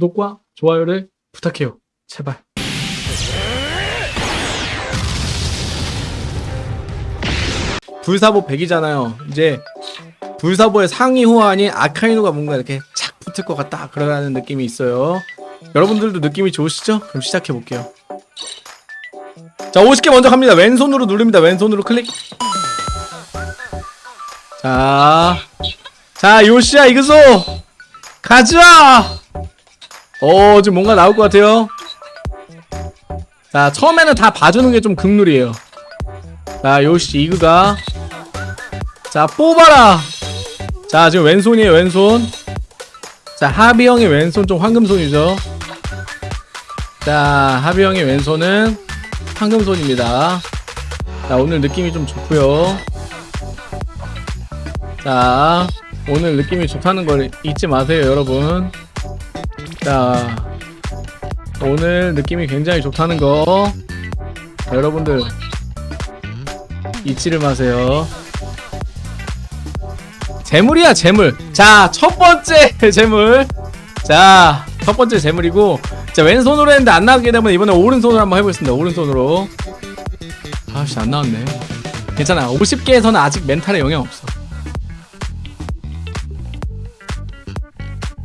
구독과 좋아요를 부탁해요. 제발. 불사보 100이잖아요. 이제 불사보의 상위 호환이 아카이노가 뭔가 이렇게 착 붙을 것 같다 그러는 느낌이 있어요. 여러분들도 느낌이 좋으시죠? 그럼 시작해 볼게요. 자 50개 먼저 갑니다. 왼손으로 누릅니다. 왼손으로 클릭. 자, 자 요시야 이그소 가자. 어 지금 뭔가 나올 것 같아요. 자 처음에는 다 봐주는 게 좀 극룰이에요. 자 요시 이그가 자 뽑아라. 자 지금 왼손이에요 왼손. 자 하비 형의 왼손 좀 황금손이죠. 자 하비 형의 왼손은 황금손입니다. 자 오늘 느낌이 좀 좋고요. 자 오늘 느낌이 좋다는 걸 잊지 마세요 여러분. 자 오늘 느낌이 굉장히 좋다는 거 여러분들 잊지를 마세요. 재물이야 재물. 자 첫 번째 재물. 자 첫 번째 재물이고 자 왼손으로 했는데 안 나오게 되면 이번에 오른손으로 한번 해보겠습니다. 오른손으로. 아씨 안 나왔네. 괜찮아. 50개에서는 아직 멘탈에 영향 없어.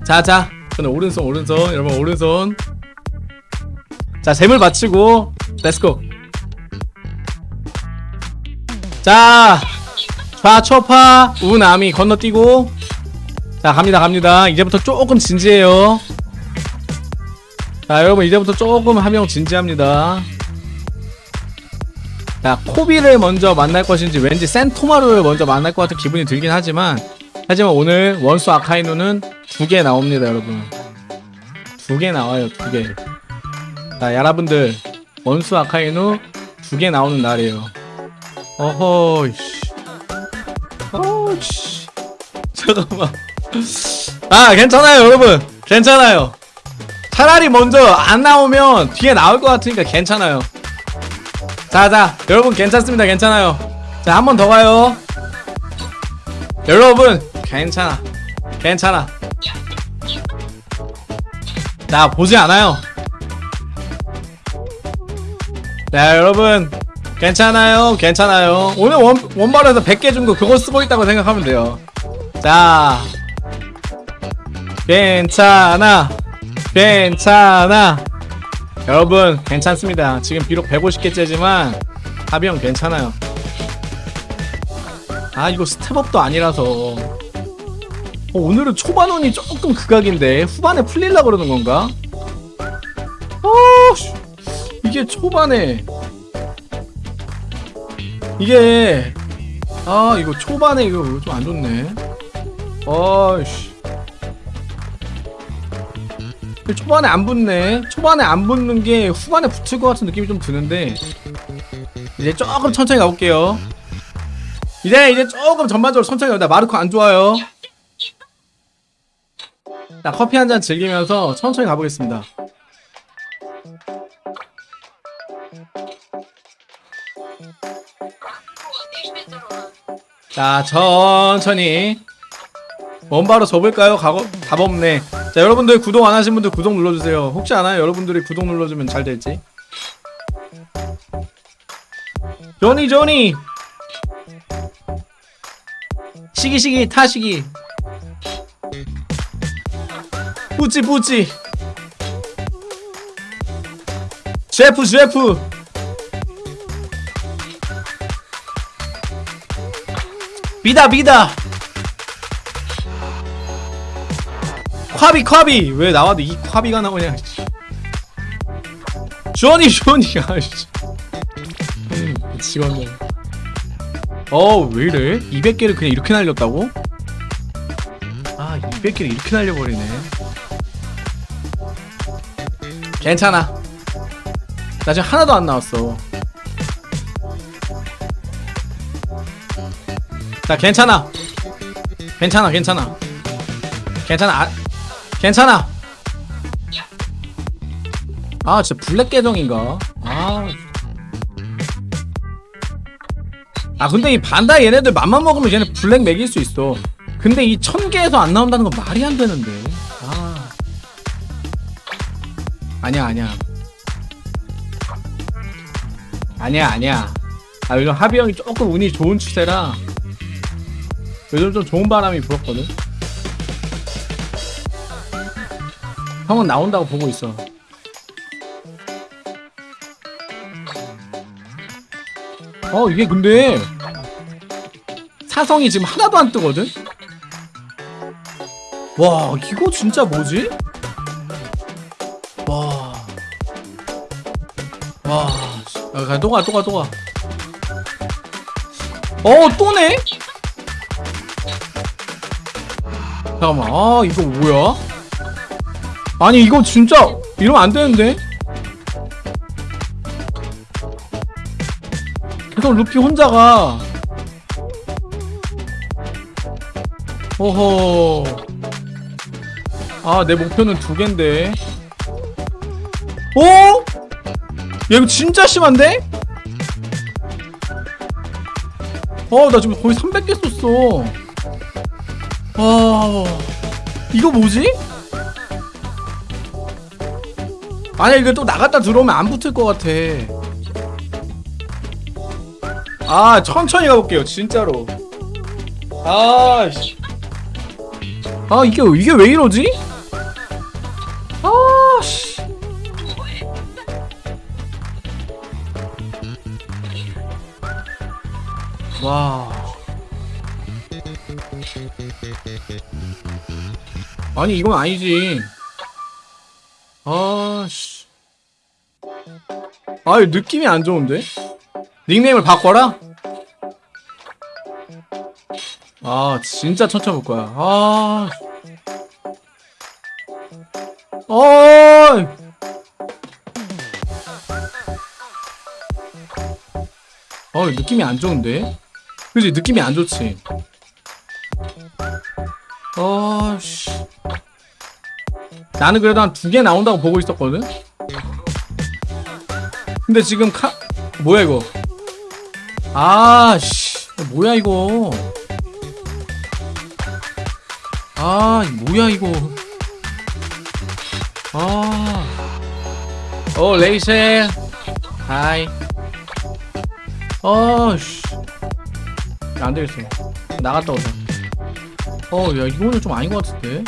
자자 저는 오른손 오른손. 여러분 오른손. 자 재물 맞추고 let's go. 자 좌초파. 우나미 건너뛰고. 자 갑니다 갑니다. 이제부터 조금 진지해요. 자 여러분 이제부터 조금 하명 진지합니다. 자 코비를 먼저 만날 것인지 왠지 센토마루를 먼저 만날 것 같은 기분이 들긴 하지만 하지만 오늘 원수 아카이누는 두 개 나옵니다 여러분. 두 개 나와요 두개자 여러분들 원수 아카이누 두 개 나오는 날이에요. 어허 씨. 어씨. 잠깐만. 아 괜찮아요 여러분. 괜찮아요. 차라리 먼저 안 나오면 뒤에 나올 것 같으니까 괜찮아요. 자자 여러분 괜찮습니다 괜찮아요. 자 한 번 더 가요. 여러분 괜찮아. 괜찮아 자 보지 않아요. 자 여러분. 괜찮아요? 괜찮아요? 오늘 원, 원발에서 100개 준 거 그거 쓰고 있다고 생각하면 돼요. 자. 괜찮아. 괜찮아. 여러분 괜찮습니다. 지금 비록 150개째지만 하비형 괜찮아요. 아 이거 스텝업도 아니라서 어, 오늘은 초반운이 조금 극악인데 후반에 풀릴라 그러는 건가? 어, 씨. 이게 초반에. 이게 아 이거 초반에 이거 좀 안 좋네. 어이씨. 초반에 안 붙네. 초반에 안 붙는 게 후반에 붙을 것 같은 느낌이 좀 드는데. 이제 조금 천천히 가볼게요. 이제 이제 조금 전반적으로 천천히 가다. 마르코 안 좋아요 자 커피 한 잔 즐기면서 천천히 가보겠습니다. 자 천천히. 원바로 접을까요? 가고 답 없네. 자 여러분들 구독 안 하신 분들 구독 눌러주세요. 혹시 아나요? 여러분들이 구독 눌러주면 잘 될지. 조니 조니! 시기 시기 타시기 뿌찌 뿌찌 셰프 셰프. 비다 비다. 콰비 콰비. 왜 나와도 이 콰비가 나오냐 쇼니 쇼니 아씨. 미치겠네 어 왜이래? 200개를 그냥 이렇게 날렸다고? 아 200개를 이렇게 날려버리네 괜찮아. 나 지금 하나도 안 나왔어. 자 괜찮아. 괜찮아 괜찮아. 괜찮아 아, 괜찮아. 아 진짜 블랙 계정인가? 아. 아 근데 이 반다 얘네들 맘만 먹으면 얘네 블랙 먹일 수 있어. 근데 이 천개에서 안 나온다는 건 말이 안 되는데 아니야 아니야. 아니야 아니야. 아 요즘 하비 형이 조금 운이 좋은 추세라 요즘 좀 좋은 바람이 불었거든. 형은 나온다고 보고 있어. 어 이게 근데 사성이 지금 하나도 안 뜨거든? 와 이거 진짜 뭐지? 와. 씨. 아, 가, 또 가, 또 가, 또 가. 어, 또네? 잠깐만. 아, 이거 뭐야? 아니, 이거 진짜 이러면 안 되는데? 계속 루피 혼자가. 오호. 아, 내 목표는 두 갠데. 오? 야, 이거 진짜 심한데? 어, 나 지금 거의 300개 썼어. 와, 이거 뭐지? 아니, 이거 또 나갔다 들어오면 안 붙을 것 같아. 아, 천천히 가볼게요, 진짜로. 아, 씨. 아, 이게, 이게 왜 이러지? 아니, 이건 아니지. 아, 씨. 아, 느낌이 안 좋은데? 닉네임을 바꿔라? 아, 진짜 천천히 볼 거야. 아. 어이! 어, 느낌이 안 좋은데? 그지 느낌이 안 좋지? 어, 씨. 나는 그래도 한 두 개 나온다고 보고 있었거든? 근데 지금 카, 뭐야, 이거? 아, 씨. 뭐야, 이거? 아, 뭐야, 이거? 아. 어, 레이첼. 하이. 어, 씨. 야, 안 되겠어. 나갔다 오자. 어, 야, 이거는 좀 아닌 것 같은데?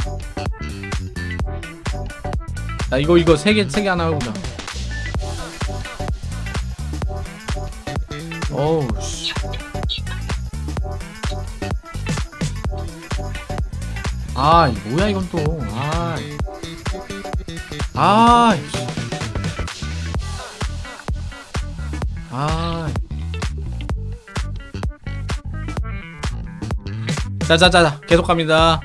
야, 이거, 이거 세 개, 세 개 하나 해보자. 어우, 씨. 아, 이 뭐야, 이건 또. 아. 아, 씨. 아. 자자자 계속 갑니다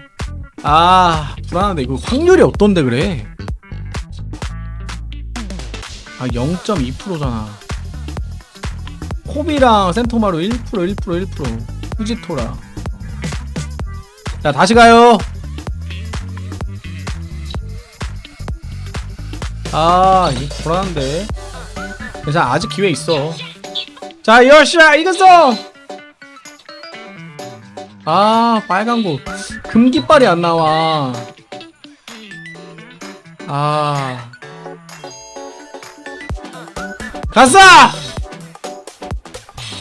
아 불안한데 이거 확률이 어떤데 그래 아 0.2%잖아. 코비랑 센토마루 1% 1% 1% 후지토라. 자 다시 가요. 아 이거 불안한데. 괜찮아 아직 기회 있어. 자 열시야 이겼어! 아 빨간 거 금기빨이 안 나와. 아 갔어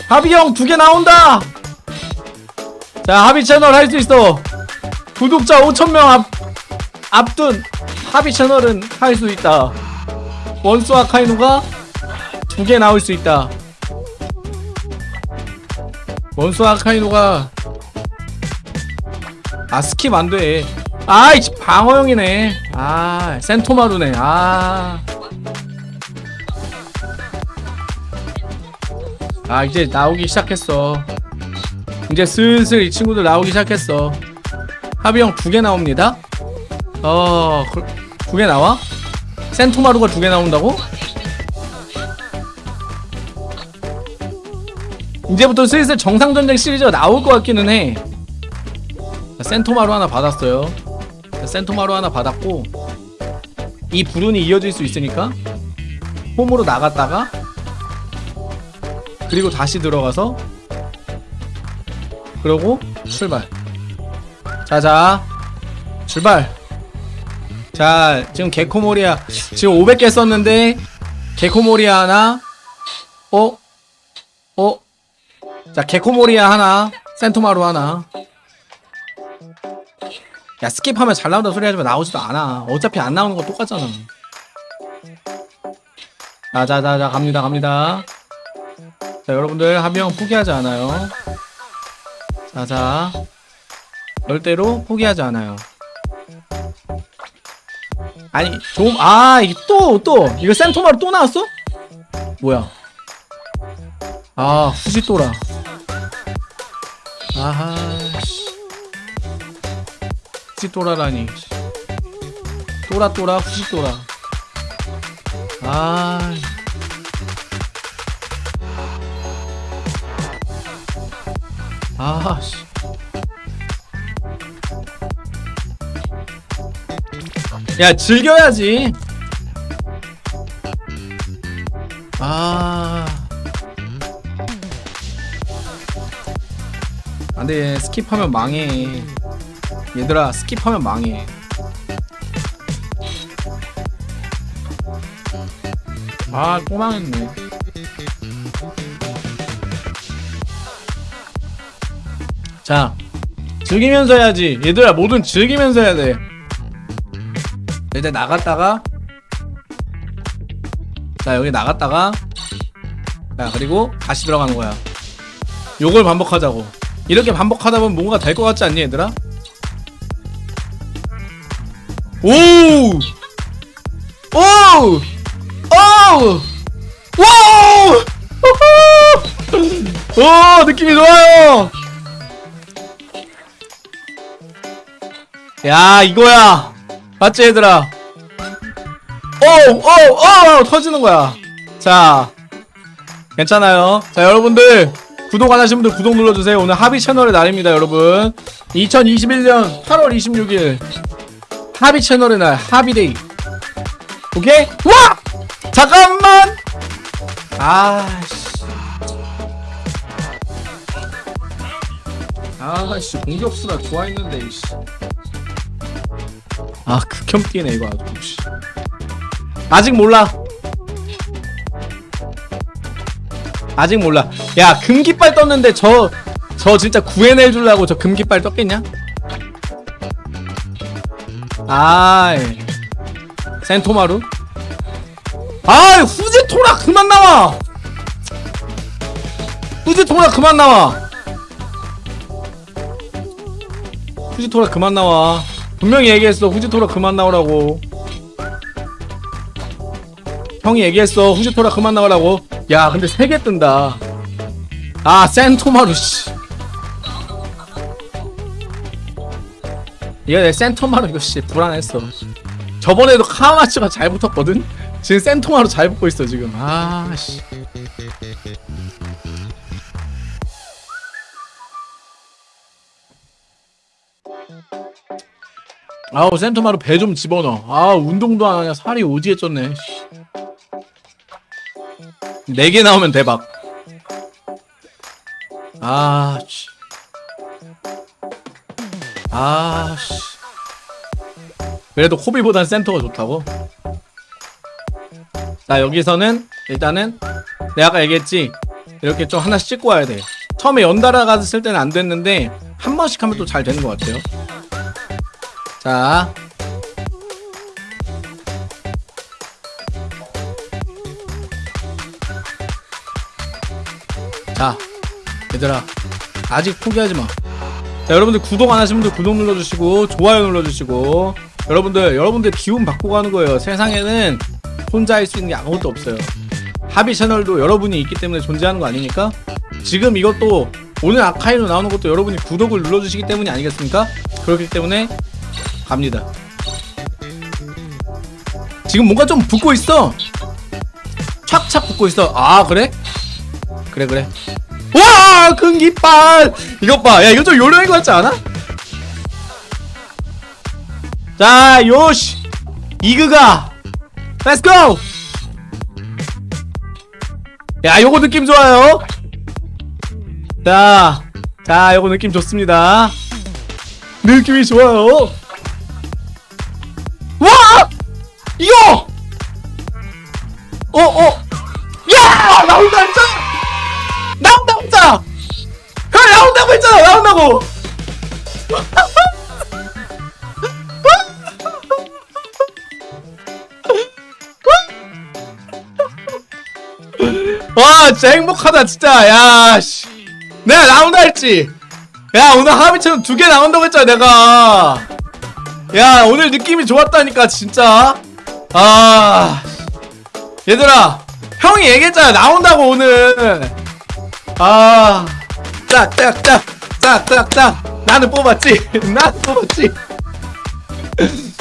하비 형 두 개 나온다! 자 하비 채널 할 수 있어. 구독자 5천명 앞 앞둔 하비 채널은 할 수 있다. 원수와 카이노가 두 개 나올 수 있다. 원수와 카이노가 아 skip 안돼. 아이 방어형이네. 아 센토마루네. 아 아 이제 나오기 시작했어. 이제 슬슬 이 친구들 나오기 시작했어. 하비형 두 개 나옵니다. 어 두 개 나와? 센토마루가 두 개 나온다고? 이제부터 슬슬 정상전쟁 시리즈가 나올 것 같기는 해. 자, 센토마루 하나 받았어요. 자, 센토마루 하나 받았고 이 불운이 이어질 수 있으니까 홈으로 나갔다가 그리고 다시 들어가서 그러고 출발. 자자. 출발. 자 지금 개코모리아 지금 500개 썼는데 개코모리아 하나? 어? 어? 자 개코모리아 하나 센토마루 하나. 야 skip하면 잘 나온다 소리 하지만 나오지도 않아. 어차피 안 나오는 거 똑같잖아. 자자자자 갑니다 갑니다 자 여러분들 하비형 포기하지 않아요. 자자. 절대로 포기하지 않아요. 아니 좀 아 이게 또 또. 이거 센토마루 또 나왔어? 뭐야? 아 후지또라. 아하 씨. 후지또라라니. 또라또라 후지또라. 아 아씨. 야 즐겨야지. 아. 안돼 스킵하면 망해. 얘들아 스킵하면 망해. 아또 망했네 자 즐기면서 해야지 얘들아 뭐든 즐기면서 해야 돼 일단 나갔다가 자 여기 나갔다가 자 그리고 다시 들어가는 거야 요걸 반복하자고 이렇게 반복하다 보면 뭔가 될 것 같지 않니 얘들아? 오! 오! 오! 오! 오! 느낌이 좋아요! 야 이거야. 맞지 얘들아? 오오오 터지는 거야. 자 괜찮아요. 자 여러분들 구독 안 하신 분들 구독 눌러주세요. 오늘 하비 채널의 날입니다 여러분. 2021년 8월 26일 하비 채널의 날 하비데이. 오케이? 와! 잠깐만! 아씨. 아씨 공격수라 좋아했는데 이씨 아 극혐 뛰네 이거 아주 씨. 아직 몰라. 아직 몰라. 야 금깃발 떴는데 저저 진짜 구해낼 줄라고 저 금깃발 떴겠냐? 아이. 센토마루? 아이 후지토라 그만 나와! 후지토라 그만 나와! 후지토라 그만 나와 분명히 얘기했어. 후지토라 그만 나오라고. 형이 얘기했어. 후지토라 그만 나오라고. 야 근데 세 개 뜬다. 아 센토마루 씨. 이거 내 센토마루 이거 씨 불안했어. 저번에도 카마츠가 잘 붙었거든? 지금 센토마루 잘 붙고 있어 지금. 아씨 아우 센토마루 배 좀 집어넣어. 아 운동도 안 하냐. 살이 오지게 쪘네. 4개 나오면 대박. 아씨. 아씨. 그래도 코비보단 센터가 좋다고? 자 여기서는 일단은 내가 아까 얘기했지? 이렇게 좀 하나씩 찍고 와야 돼. 처음에 연달아 갔을 때는 안 됐는데 한 번씩 하면 또 잘 되는 것 같아요 자 자, 얘들아, 아직 포기하지 마. 자, 여러분들 구독 안 하신 분들 구독 눌러주시고, 좋아요 눌러주시고, 여러분들, 여러분들 기운 바꾸고 가는 거예요. 세상에는 혼자 할 수 있는 게 아무것도 없어요. 하비 채널도 여러분이 있기 때문에 존재하는 거 아니니까? 지금 이것도 오늘 아카이로 나오는 것도 여러분이 구독을 눌러주시기 때문이 아니겠습니까? 그렇기 때문에 갑니다. 지금 뭔가 좀 붙고 있어. 착착 붙고 있어. 아, 그래? 그래 그래 와 금기빨 이것 봐 야 이거 좀 요령인 것 같지 않아? 자 요시 이그가 let's go 야 요거 느낌 좋아요 자, 자 요거 느낌 좋습니다 느낌이 좋아요 이거! 어 어. 야! 나온다 했잖아! 나온다고 했잖아! 형 나온다고 했잖아! 나온다고! 와 진짜 행복하다 진짜. 야 씨. 내가 나온다 했지. 야 오늘 하미처럼 두 개 나온다고 했잖아 내가. 야 오늘 느낌이 좋았다니까 진짜 아 얘들아 형이 얘기했잖아. 나온다고 오늘. 아 짝짝짝 짝짝짝. 나는 뽑았지. 나는 뽑았지.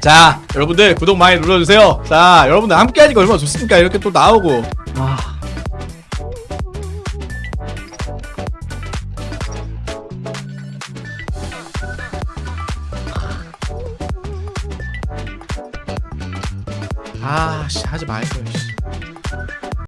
자 여러분들 구독 많이 눌러주세요. 자 여러분들 함께 하니까 얼마나 좋습니까? 이렇게 또 나오고. 아 아씨 하지 말걸 씨.